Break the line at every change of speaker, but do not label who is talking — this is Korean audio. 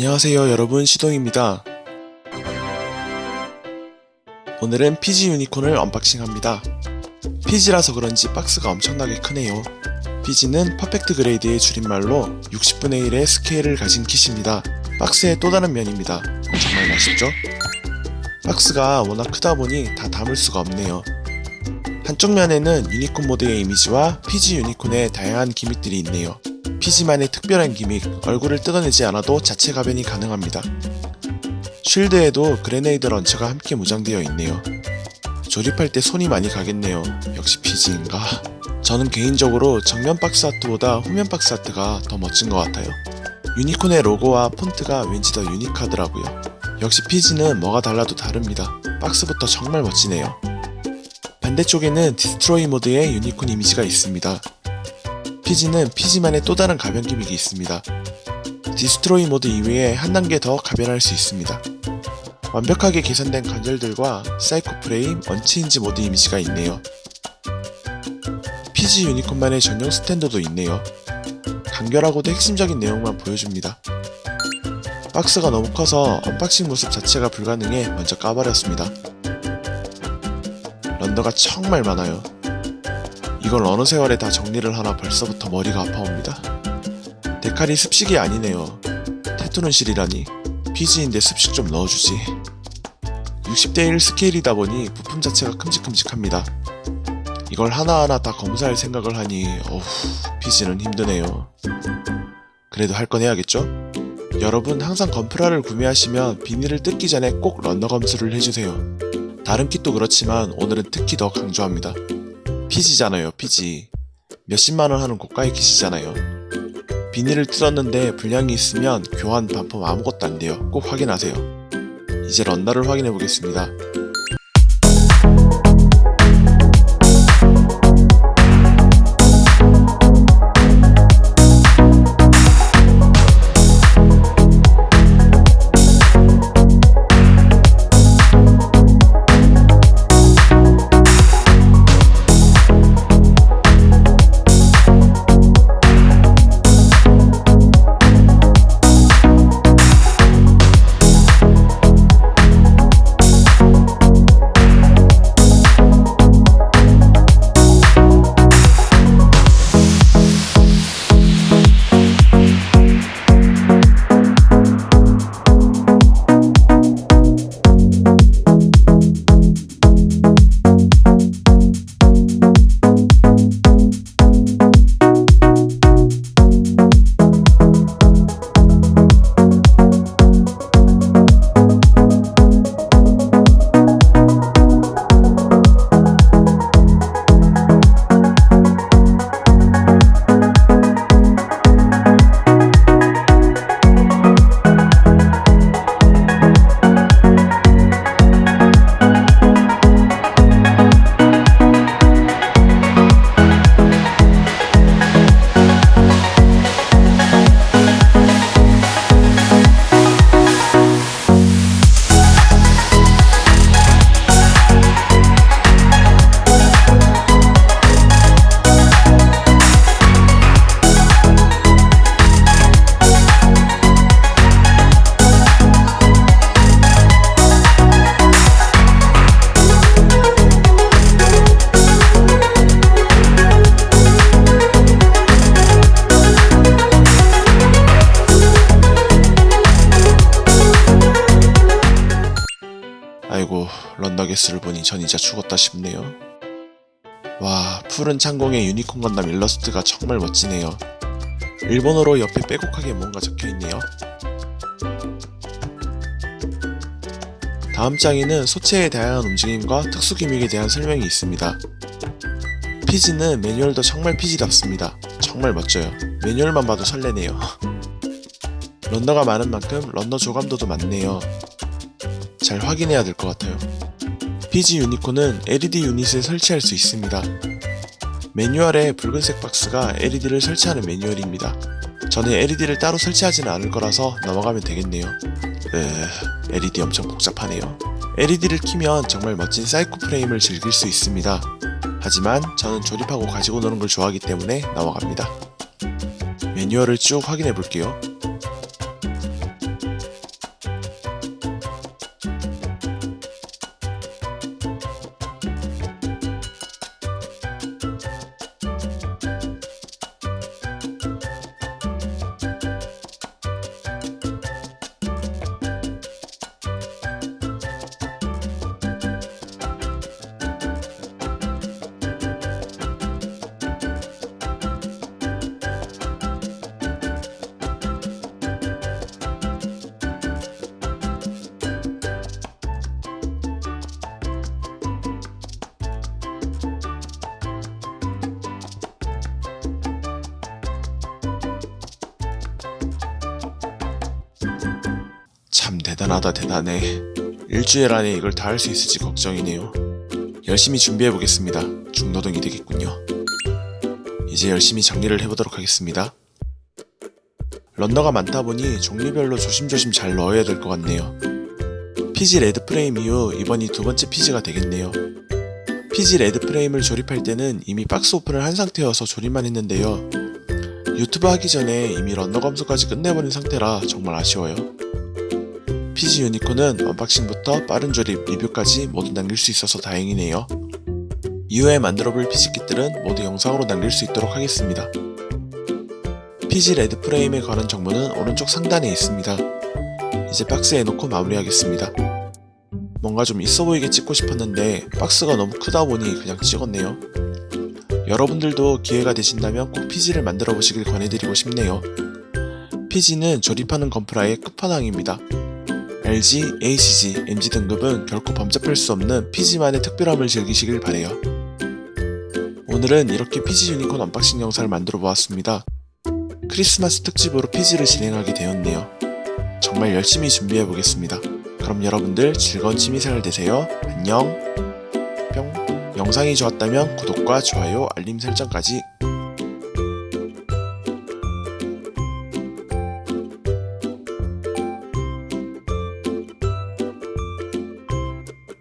안녕하세요 여러분 시동입니다. 오늘은 PG 유니콘을 unboxing합니다. PG라서 그런지 박스가 엄청나게 크네요. PG는 Perfect Grade의 줄임말로 60분의 1의 스케일을 가진 킷입니다. 박스의 또 다른 면입니다. 정말 멋있죠? 박스가 워낙 크다 보니 다 담을 수가 없네요. 한쪽 면에는 유니콘 모드의 이미지와 PG 유니콘의 다양한 gimmick들이 있네요. PG만의 특별한 gimmick, 얼굴을 뜯어내지 않아도 자체 가변이 가능합니다. 쉴드에도 grenade launcher가 함께 무장되어 있네요. 조립할 때 손이 많이 가겠네요. 역시 PG인가? 저는 개인적으로 정면 박스 아트보다 후면 박스 아트가 더 멋진 것 같아요. 유니콘의 로고와 폰트가 왠지 더 유니크하더라고요. 역시 PG는 뭐가 달라도 다릅니다. 박스부터 정말 멋지네요. 반대쪽에는 Destroy Mode의 유니콘 이미지가 있습니다. PG는 PG만의 또 다른 가변 gimmick이 있습니다. Destroy Mode 이외에 한 단계 더 가변할 수 있습니다. 완벽하게 개선된 관절들과 사이코 프레임, Unchained Mode 이미지가 있네요. PG 유니콘만의 전용 스탠더도 있네요. 간결하고도 핵심적인 내용만 보여줍니다. 박스가 너무 커서 unboxing 모습 자체가 불가능해 먼저 까버렸습니다. 런더가 정말 많아요. 이걸 어느 세월에 다 정리를 하나 벌써부터 머리가 아파옵니다. 데칼이 습식이 아니네요. 테토는 실이라니 PG인데 습식 좀 넣어주지. 60대1 스케일이다 보니 부품 자체가 큼직큼직합니다. 이걸 하나하나 다 검사할 생각을 하니 어후 PG는 힘드네요. 그래도 할 건 해야겠죠? 여러분 항상 건프라를 구매하시면 비닐을 뜯기 전에 꼭 런너 검수를 해주세요. 다른 킷도 그렇지만 오늘은 특히 더 강조합니다. 피지잖아요 피지 몇십만원 하는 고가의 킷이잖아요. 비닐을 뜯었는데 불량이 있으면 교환 반품 아무것도 안 돼요. 꼭 확인하세요. 이제 런너를 확인해 보겠습니다 runner 개수를 보니 전 이제 죽었다 싶네요. 와 푸른 창공의 유니콘 건담 일러스트가 정말 멋지네요. 일본어로 옆에 빼곡하게 뭔가 적혀있네요. 다음 장에는 소체의 다양한 움직임과 특수 gimmick에 대한 설명이 있습니다. PG는 매뉴얼도 정말 PG답습니다. 정말 멋져요. 매뉴얼만 봐도 설레네요. runner가 많은 만큼 runner 조감도도 많네요. 잘 확인해야 될 것 같아요. PG 유니콘은 LED 유닛을 설치할 수 있습니다. 매뉴얼에 붉은색 박스가 LED를 설치하는 매뉴얼입니다. 저는 LED를 따로 설치하지는 않을 거라서 넘어가면 되겠네요. 으... LED 엄청 복잡하네요. LED를 키면 정말 멋진 사이코 프레임을 즐길 수 있습니다. 하지만 저는 조립하고 가지고 노는 걸 좋아하기 때문에 넘어갑니다. 매뉴얼을 쭉 확인해 볼게요. 참 대단하다 대단해. 일주일 안에 이걸 다 할 수 있을지 걱정이네요. 열심히 준비해 보겠습니다. 중노동이 되겠군요. 이제 열심히 정리를 해보도록 하겠습니다. runner가 많다 보니 종류별로 조심조심 잘 넣어야 될 것 같네요. PG 레드 프레임 이후 이번이 두 번째 PG가 되겠네요. PG 레드 프레임을 조립할 때는 이미 박스 오픈을 한 상태여서 조립만 했는데요. 유튜브 하기 전에 이미 runner 검수까지 끝내버린 상태라 정말 아쉬워요. PG 유니콘은 unboxing부터 빠른 조립, 리뷰까지 모두 남길 수 있어서 다행이네요. 이후에 만들어볼 PG kit들은 모두 영상으로 남길 수 있도록 하겠습니다. PG 레드 프레임에 관한 정보는 오른쪽 상단에 있습니다. 이제 박스에 넣고 마무리하겠습니다. 뭔가 좀 있어 보이게 찍고 싶었는데 박스가 너무 크다 보니 그냥 찍었네요. 여러분들도 기회가 되신다면 꼭 PG를 만들어 보시길 권해드리고 싶네요. PG는 조립하는 건프라의 끝판왕입니다. RG, HG, MG 등급은 결코 범접할 수 없는 PG만의 특별함을 즐기시길 바래요. 오늘은 이렇게 PG 유니콘 unboxing 영상을 만들어 보았습니다. 크리스마스 특집으로 PG를 진행하게 되었네요. 정말 열심히 준비해 보겠습니다. 그럼 여러분들 즐거운 취미생활 되세요. 안녕. 뿅. 영상이 좋았다면 구독과 좋아요, 알림 설정까지